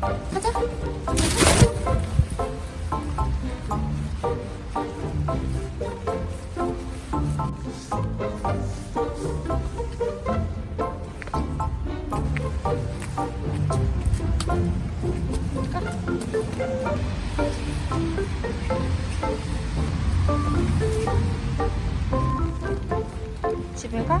가자. 집에 가?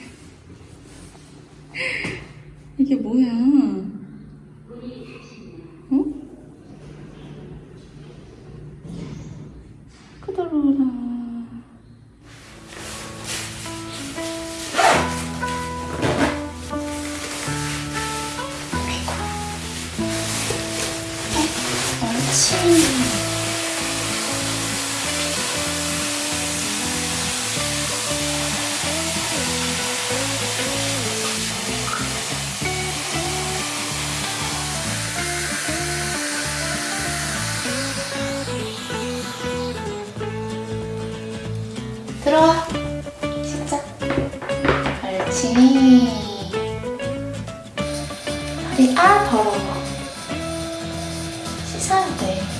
the apple. It's Saturday.